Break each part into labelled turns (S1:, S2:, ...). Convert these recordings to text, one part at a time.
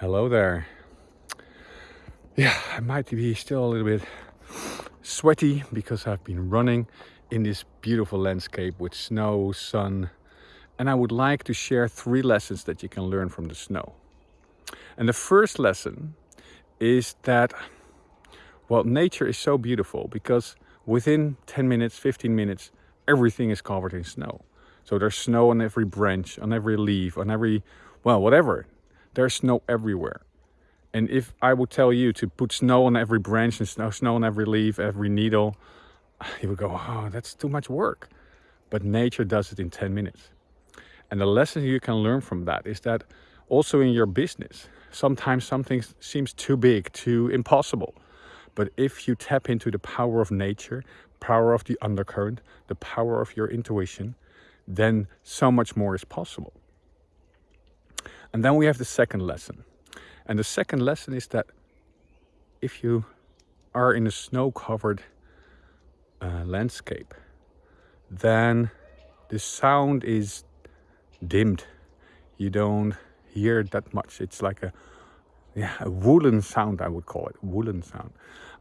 S1: Hello there. Yeah, I might be still a little bit sweaty because I've been running in this beautiful landscape with snow, sun, and I would like to share three lessons that you can learn from the snow. And the first lesson is that, well, nature is so beautiful because within 10 minutes, 15 minutes, everything is covered in snow. So there's snow on every branch, on every leaf, on every, well, whatever there's snow everywhere. And if I would tell you to put snow on every branch and snow, snow on every leaf, every needle, you would go, oh, that's too much work. But nature does it in 10 minutes. And the lesson you can learn from that is that also in your business, sometimes something seems too big, too impossible. But if you tap into the power of nature, power of the undercurrent, the power of your intuition, then so much more is possible. And then we have the second lesson. And the second lesson is that if you are in a snow-covered uh, landscape, then the sound is dimmed. You don't hear that much. It's like a, yeah, a woolen sound, I would call it, woolen sound.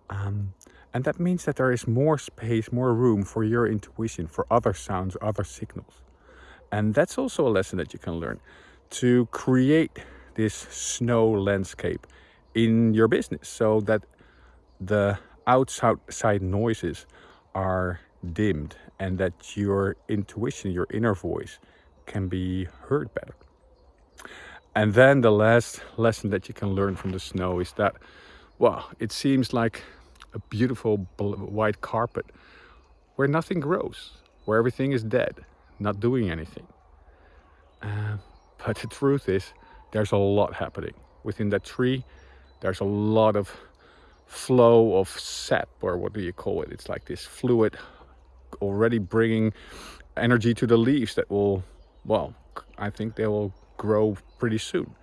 S1: Um, and that means that there is more space, more room for your intuition, for other sounds, other signals. And that's also a lesson that you can learn to create this snow landscape in your business so that the outside noises are dimmed and that your intuition, your inner voice can be heard better. And then the last lesson that you can learn from the snow is that, well, it seems like a beautiful white carpet where nothing grows, where everything is dead, not doing anything. Uh, but the truth is, there's a lot happening. Within that tree, there's a lot of flow of sap, or what do you call it? It's like this fluid already bringing energy to the leaves that will, well, I think they will grow pretty soon.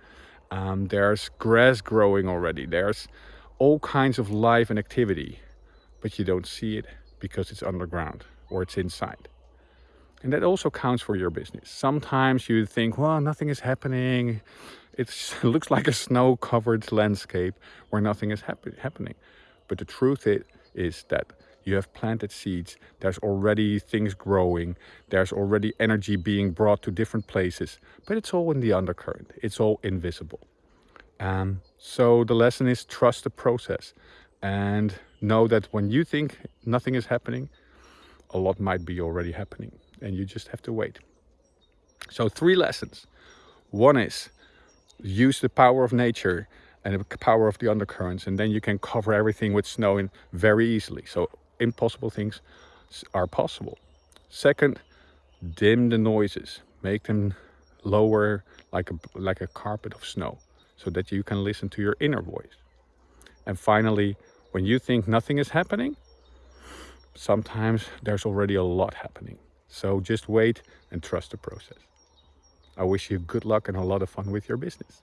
S1: Um, there's grass growing already. There's all kinds of life and activity, but you don't see it because it's underground or it's inside. And that also counts for your business. Sometimes you think, well, nothing is happening. it looks like a snow-covered landscape where nothing is happen happening. But the truth is, is that you have planted seeds, there's already things growing, there's already energy being brought to different places, but it's all in the undercurrent, it's all invisible. Um, so the lesson is trust the process and know that when you think nothing is happening, a lot might be already happening and you just have to wait. So three lessons. One is use the power of nature and the power of the undercurrents and then you can cover everything with snow in very easily. So impossible things are possible. Second, dim the noises. Make them lower like a, like a carpet of snow so that you can listen to your inner voice. And finally, when you think nothing is happening, sometimes there's already a lot happening. So just wait and trust the process. I wish you good luck and a lot of fun with your business.